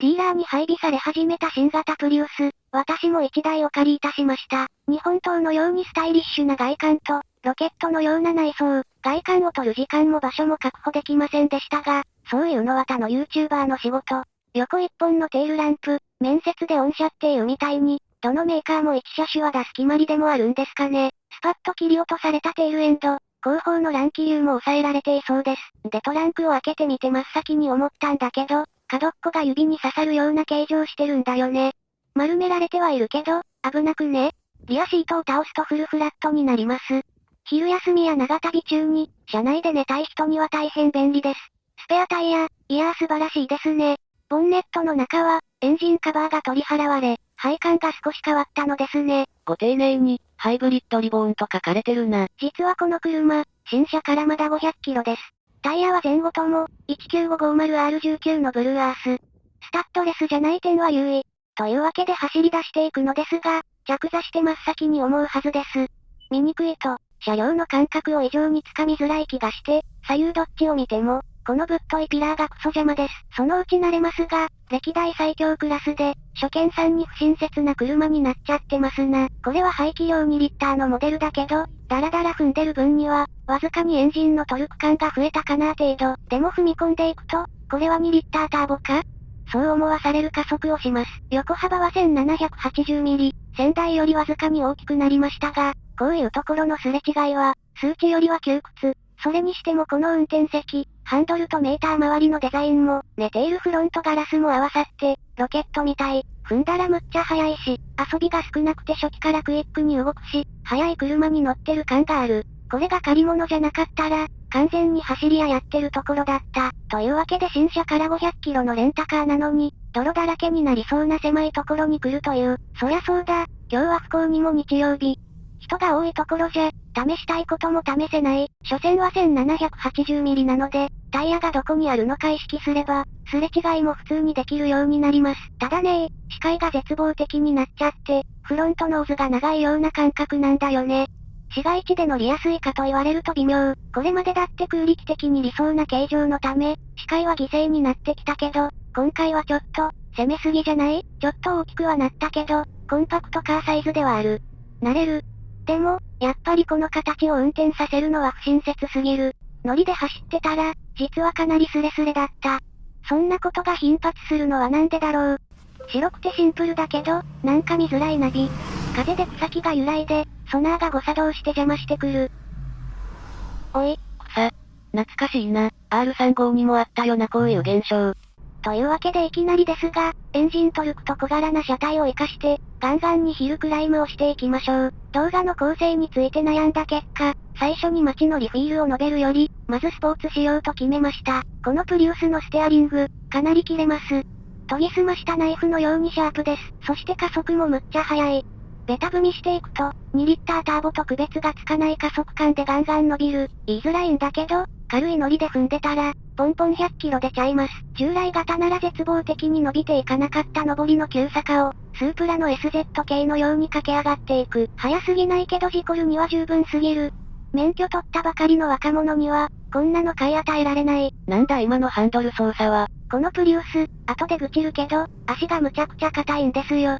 ディーラーに配備され始めた新型プリウス、私も1台お借りいたしました。日本刀のようにスタイリッシュな外観と、ロケットのような内装、外観を取る時間も場所も確保できませんでしたが、そういうのは他の YouTuber の仕事。横一本のテールランプ、面接で御社っていうみたいに、どのメーカーも1車種は出す決まりでもあるんですかね。スパッと切り落とされたテールエンド、後方の乱気流も抑えられていそうです。でトランクを開けてみて真っ先に思ったんだけど、角っこが指に刺さるような形状してるんだよね。丸められてはいるけど、危なくねリアシートを倒すとフルフラットになります。昼休みや長旅中に、車内で寝たい人には大変便利です。スペアタイヤ、いやー素晴らしいですね。ボンネットの中は、エンジンカバーが取り払われ、配管が少し変わったのですね。ご丁寧に、ハイブリッドリボーンと書かれてるな。実はこの車、新車からまだ500キロです。タイヤは前後とも、19550R19 のブルーアース。スタッドレスじゃない点は優位。というわけで走り出していくのですが、着座して真っ先に思うはずです。見にくいと、車両の感覚を異常につかみづらい気がして、左右どっちを見ても、このぶっといピラーがクソ邪魔です。そのうち慣れますが、歴代最強クラスで、初見さんに不親切な車になっちゃってますな。これは排気量2リッターのモデルだけど、ダラダラ踏んでる分には、わずかにエンジンのトルク感が増えたかな程度。でも踏み込んでいくと、これは2リッターターボか？そう思わされる加速をします。横幅は1780ミリ、仙台よりわずかに大きくなりましたが、こういうところのすれ違いは、数値よりは窮屈。それにしてもこの運転席、ハンドルとメーター周りのデザインも、寝ているフロントガラスも合わさって、ロケットみたい。踏んだらむっちゃ速いし、遊びが少なくて初期からクイックに動くし、速い車に乗ってる感がある。これが借り物じゃなかったら、完全に走り屋やってるところだった。というわけで新車から500キロのレンタカーなのに、泥だらけになりそうな狭いところに来るという。そりゃそうだ、今日は不幸にも日曜日。人が多いところじゃ、試したいことも試せない。所詮は1780ミリなので、タイヤがどこにあるのか意識すれば、すれ違いも普通にできるようになります。ただね視界が絶望的になっちゃって、フロントノーズが長いような感覚なんだよね。市街地で乗りやすいかと言われると微妙。これまでだって空力的に理想な形状のため、視界は犠牲になってきたけど、今回はちょっと、攻めすぎじゃない？ちょっと大きくはなったけど、コンパクトカーサイズではある。慣れる。でも、やっぱりこの形を運転させるのは不親切すぎる。ノリで走ってたら、実はかなりスレスレだった。そんなことが頻発するのはなんでだろう。白くてシンプルだけど、なんか見づらいナビ。風で草木が揺らいで、ソナーが誤作動して邪魔してくる。おい、草。懐かしいな。R35 にもあったよなこういう現象。というわけでいきなりですが、エンジントルクと小柄な車体を活かして、ガンガンにヒルクライムをしていきましょう。動画の構成について悩んだ結果、最初に街のリフィールを述べるより、まずスポーツしようと決めました。このプリウスのステアリング、かなり切れます。研ぎ澄ましたナイフのようにシャープです。そして加速もむっちゃ速い。ベタ踏みしていくと、2リッターターボと区別がつかない加速感でガンガン伸びる。言いづらいんだけど、軽いノリで踏んでたら、ポンポン100キロ出ちゃいます。従来型なら絶望的に伸びていかなかった上りの急坂を、スープラの SZ 系のように駆け上がっていく。早すぎないけど事故るには十分すぎる。免許取ったばかりの若者には、こんなの買い与えられない。なんだ今のハンドル操作は。このプリウス、後で愚痴るけど、足がむちゃくちゃ硬いんですよ。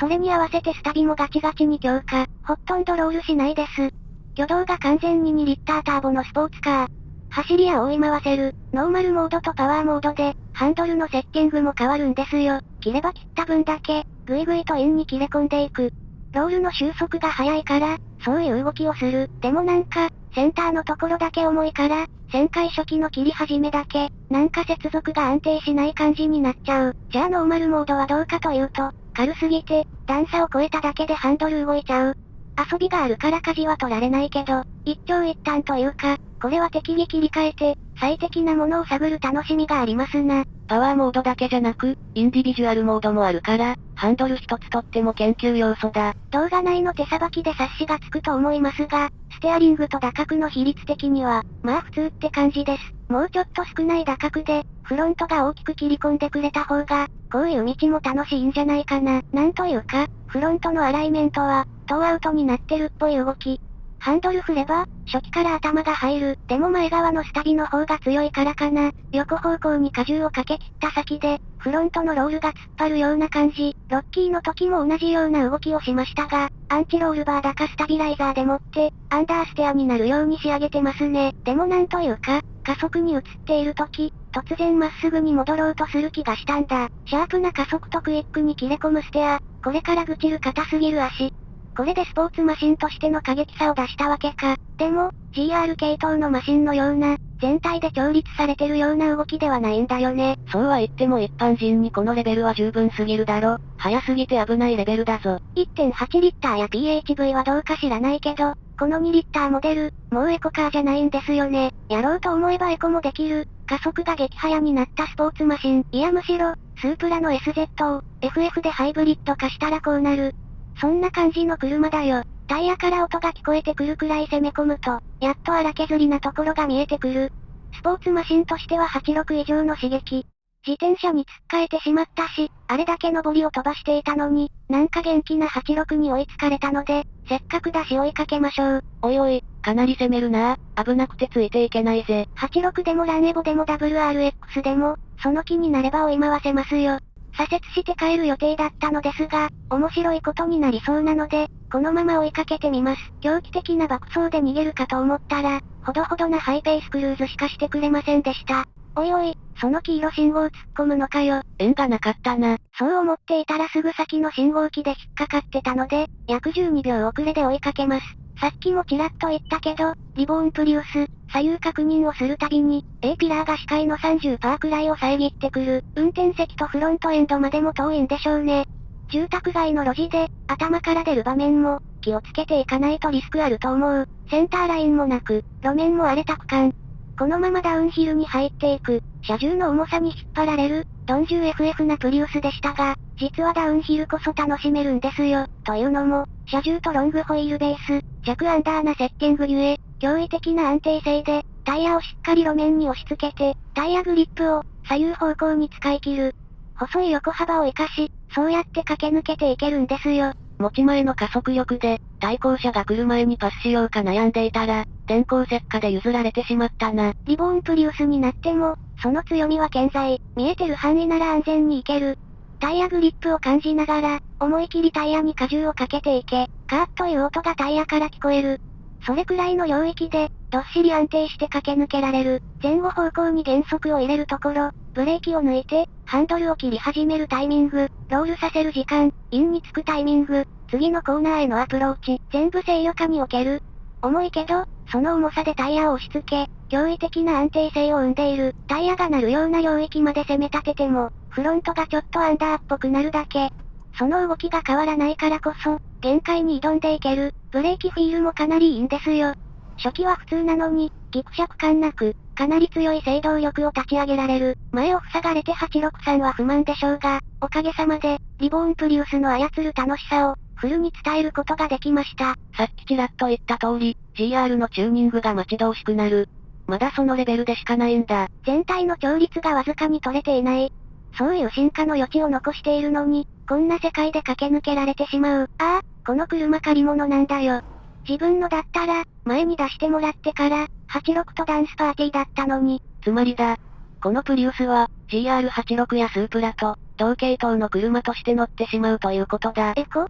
それに合わせてスタビもガチガチに強化。ほとんどロールしないです。挙動が完全に2リッターターボのスポーツカー。走りや追い回せる、ノーマルモードとパワーモードで、ハンドルのセッティングも変わるんですよ。切れば切った分だけ、ぐいぐいとインに切れ込んでいく。ロールの収束が早いから、そういう動きをする。でもなんか、センターのところだけ重いから、旋回初期の切り始めだけ、なんか接続が安定しない感じになっちゃう。じゃあノーマルモードはどうかというと、軽すぎて、段差を超えただけでハンドル動いちゃう。遊びがあるから舵は取られないけど、一長一短というか、これは適宜切り替えて、最適なものを探る楽しみがありますな。パワーモードだけじゃなく、インディビジュアルモードもあるから、ハンドル一つとっても研究要素だ。動画内の手さばきで察しがつくと思いますが、ステアリングと打角の比率的には、まあ普通って感じです。もうちょっと少ない打角で、フロントが大きく切り込んでくれた方が、こういう道も楽しいんじゃないかな。なんというか、フロントのアライメントは、トーアウトになってるっぽい動き。ハンドル振れば、初期から頭が入る。でも前側のスタビの方が強いからかな。横方向に荷重をかけ切った先で、フロントのロールが突っ張るような感じ。ロッキーの時も同じような動きをしましたが、アンチロールバーだかスタビライザーでもって、アンダーステアになるように仕上げてますね。でもなんというか、加速に移っている時、突然まっすぐに戻ろうとする気がしたんだ。シャープな加速とクイックに切れ込むステア、これから愚痴る硬すぎる足、これでスポーツマシンとしての過激さを出したわけか。でも、GR 系統のマシンのような、全体で調律されてるような動きではないんだよね。そうは言っても一般人にこのレベルは十分すぎるだろ。早すぎて危ないレベルだぞ。1.8リッターや PHV はどうか知らないけど、この2リッターモデル、もうエコカーじゃないんですよね。やろうと思えばエコもできる、加速が激速になったスポーツマシン。いやむしろ、スープラの SZ を、FF でハイブリッド化したらこうなる。そんな感じの車だよ。タイヤから音が聞こえてくるくらい攻め込むと、やっと荒削りなところが見えてくる。スポーツマシンとしては86以上の刺激。自転車に突っかえてしまったし、あれだけ上りを飛ばしていたのに、なんか元気な86に追いつかれたので、せっかくだし追いかけましょう。おいおい、かなり攻めるな危なくてついていけないぜ。86でもランエボでも WRX でも、その気になれば追い回せますよ。左折して帰る予定だったのですが、面白いことになりそうなので、このまま追いかけてみます。狂気的な爆走で逃げるかと思ったら、ほどほどなハイペースクルーズしかしてくれませんでした。おいおい、その黄色信号突っ込むのかよ。縁がなかったな。そう思っていたらすぐ先の信号機で引っかかってたので、約12秒遅れで追いかけます。さっきもちらっと言ったけど、リボーンプリウス、左右確認をするたびに、A ピラーが視界の30%くらいを遮ってくる。運転席とフロントエンドまでも遠いんでしょうね。住宅街の路地で、頭から出る場面も、気をつけていかないとリスクあると思う。センターラインもなく、路面も荒れた区間。このままダウンヒルに入っていく、車重の重さに引っ張られる、鈍重 FF なプリウスでしたが、実はダウンヒルこそ楽しめるんですよ。というのも、車重とロングホイールベース、弱アンダーなセッティングゆえ、驚異的な安定性で、タイヤをしっかり路面に押し付けて、タイヤグリップを左右方向に使い切る。細い横幅を活かし、そうやって駆け抜けていけるんですよ。持ち前の加速力で、対向車が来る前にパスしようか悩んでいたら、電光石火で譲られてしまったな。リボーンプリウスになっても、その強みは健在。見えてる範囲なら安全に行ける。タイヤグリップを感じながら、思い切りタイヤに荷重をかけていけ、カーッという音がタイヤから聞こえる。それくらいの領域で、どっしり安定して駆け抜けられる。前後方向に減速を入れるところ、ブレーキを抜いて、ハンドルを切り始めるタイミング、ロールさせる時間、インにつくタイミング、次のコーナーへのアプローチ、全部制御下における。重いけど、その重さでタイヤを押し付け、驚異的な安定性を生んでいる。タイヤが鳴るような領域まで攻め立てても、フロントがちょっとアンダーっぽくなるだけ。その動きが変わらないからこそ、限界に挑んでいける。ブレーキフィールもかなりいいんですよ。初期は普通なのに、ギクシャク感なく、かなり強い制動力を立ち上げられる。前を塞がれて863は不満でしょうが、おかげさまで、リボーンプリウスの操る楽しさを、フルに伝えることができました。さっきちらっと言った通り、GR のチューニングが待ち遠しくなる。まだそのレベルでしかないんだ。全体の調律がわずかに取れていない。そういう進化の余地を残しているのに、こんな世界で駆け抜けられてしまう。ああ、この車借り物なんだよ。自分のだったら、前に出してもらってから、86とダンスパーティーだったのに。つまりだ。このプリウスは、GR86 やスープラと、同系統の車として乗ってしまうということだ。エコ？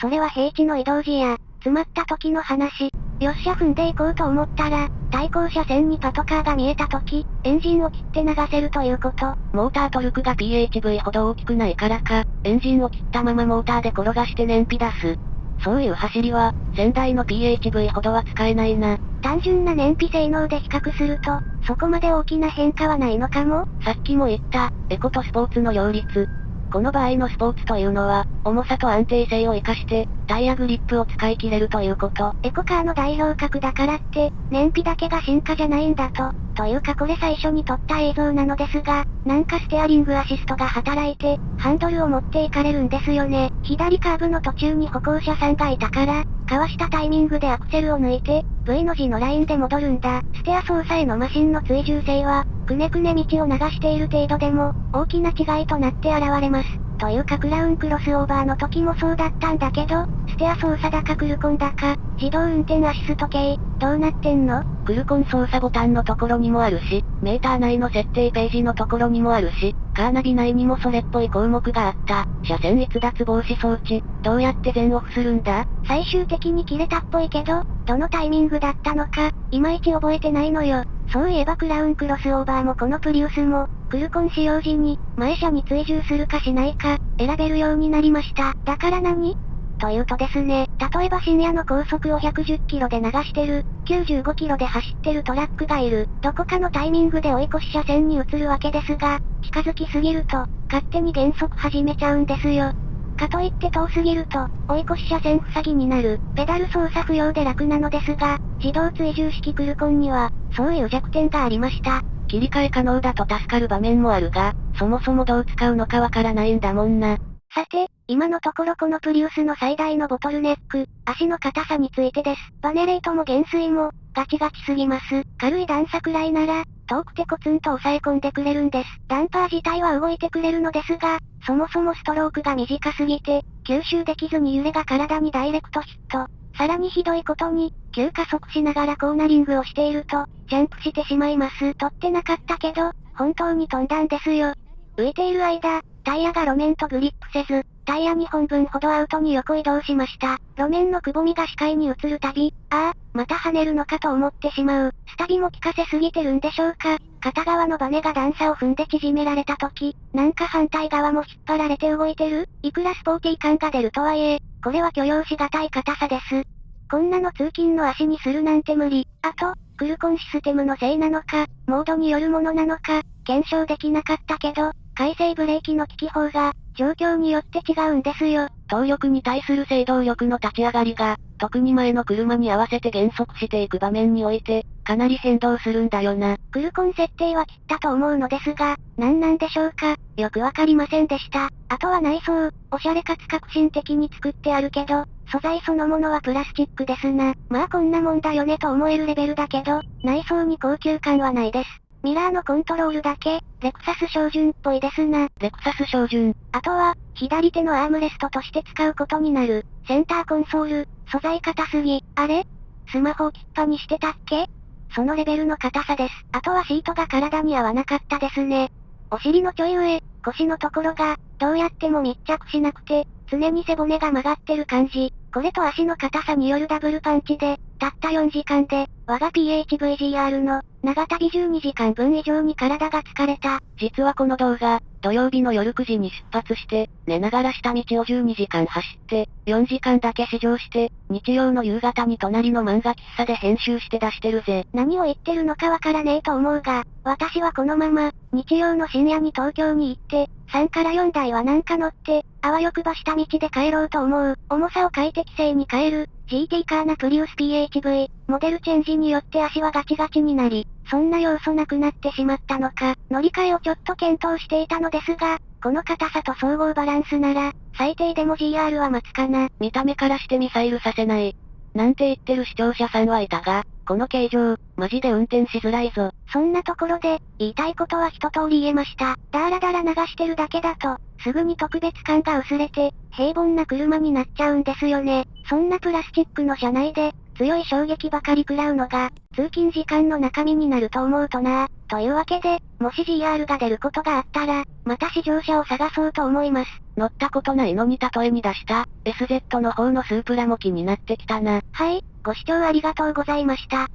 それは平地の移動時や、詰まった時の話。よっしゃ踏んでいこうと思ったら、対向車線にパトカーが見えた時、エンジンを切って流せるということ。モータートルクが PHV ほど大きくないからか、エンジンを切ったままモーターで転がして燃費出す。そういう走りは、先代の PHV ほどは使えないな。単純な燃費性能で比較すると、そこまで大きな変化はないのかもさっきも言った、エコとスポーツの両立。この場合のスポーツというのは、重さと安定性を活かして、タイヤグリップを使い切れるということ。エコカーの代表格だからって、燃費だけが進化じゃないんだと。というかこれ最初に撮った映像なのですが、なんかステアリングアシストが働いて、ハンドルを持っていかれるんですよね。左カーブの途中に歩行者さんがいたから、かわしたタイミングでアクセルを抜いて、V の字のラインで戻るんだ。ステア操作へのマシンの追従性は、くねくね道を流している程度でも、大きな違いとなって現れます。というかクラウンクロスオーバーの時もそうだったんだけど、ステア操作だかクルコンだか、自動運転アシスト系、どうなってんの？クルコン操作ボタンのところにもあるし、メーター内の設定ページのところにもあるし、カーナビ内にもそれっぽい項目があった。車線逸脱防止装置、どうやって全オフするんだ？最終的に切れたっぽいけど、どのタイミングだったのか、いまいち覚えてないのよ。そういえばクラウンクロスオーバーもこのプリウスも、クルコン使用時に、前車に追従するかしないか、選べるようになりました。だから何？というとですね、例えば深夜の高速を110キロで流してる、95キロで走ってるトラックがいる、どこかのタイミングで追い越し車線に移るわけですが、近づきすぎると、勝手に減速始めちゃうんですよ。かといって遠すぎると、追い越し車線塞ぎになる、ペダル操作不要で楽なのですが、自動追従式クルコンには、そういう弱点がありました。切り替え可能だと助かる場面もあるが、そもそもどう使うのかわからないんだもんな。さて、今のところこのプリウスの最大のボトルネック、足の硬さについてです。バネレートも減衰も、ガチガチすぎます。軽い段差くらいなら、遠くてコツンと押さえ込んでくれるんです。ダンパー自体は動いてくれるのですが、そもそもストロークが短すぎて、吸収できずに揺れが体にダイレクトヒット。さらにひどいことに、急加速しながらコーナリングをしていると、ジャンプしてしまいます。取ってなかったけど、本当に飛んだんですよ。浮いている間、タイヤが路面とグリップせず、タイヤ2本分ほどアウトに横移動しました。路面のくぼみが視界に映るたび、ああ、また跳ねるのかと思ってしまう。スタビも効かせすぎてるんでしょうか片側のバネが段差を踏んで縮められた時、なんか反対側も引っ張られて動いてるいくらスポーティー感が出るとはいえ、これは許容しがたい硬さです。こんなの通勤の足にするなんて無理。あと、クルコンシステムのせいなのか、モードによるものなのか、検証できなかったけど、回生ブレーキの効き方が、状況によって違うんですよ。動力に対する制動力の立ち上がりが、特に前の車に合わせて減速していく場面において、かなり変動するんだよな。クルコン設定は切ったと思うのですが、何なんでしょうか？よくわかりませんでした。あとは内装、おしゃれかつ革新的に作ってあるけど、素材そのものはプラスチックですな。まあこんなもんだよねと思えるレベルだけど、内装に高級感はないです。ミラーのコントロールだけ、レクサス標準っぽいですな。レクサス標準。あとは、左手のアームレストとして使うことになる、センターコンソール、素材硬すぎ。あれ？スマホを切っぱにしてたっけ？そのレベルの硬さです。あとはシートが体に合わなかったですね。お尻のちょい上、腰のところが、どうやっても密着しなくて、常に背骨が曲がってる感じ。これと足の硬さによるダブルパンチで、たった4時間で、我が PHVGR の、長旅12時間分以上に体が疲れた。実はこの動画、土曜日の夜9時に出発して、寝ながら下道を12時間走って、4時間だけ試乗して、日曜の夕方に隣の漫画喫茶で編集して出してるぜ。何を言ってるのかわからねえと思うが、私はこのまま、日曜の深夜に東京に行って、3から4台はなんか乗って、あわよくば下道で帰ろうと思う。重さを快適性に変える、GT カーナプリウス PHV、モデルチェンジによって足はガチガチになり、そんな要素なくなってしまったのか、乗り換えをちょっと検討していたのですが、この硬さと総合バランスなら、最低でも GR は待つかな。見た目からしてミサイルさせない。なんて言ってる視聴者さんはいたが、この形状、マジで運転しづらいぞ。そんなところで、言いたいことは一通り言えました。だらだら流してるだけだと、すぐに特別感が薄れて、平凡な車になっちゃうんですよね。そんなプラスチックの車内で、強い衝撃ばかり食らうのが、通勤時間の中身になると思うとなというわけで、もし GR が出ることがあったら、また試乗車を探そうと思います。乗ったことないのに例えに出した、SZ の方のスープラも気になってきたな。はい、ご視聴ありがとうございました。